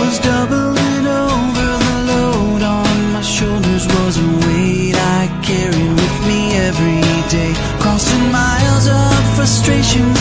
was doubling over the load on my shoulders was a weight I carried with me every day crossing miles of frustration.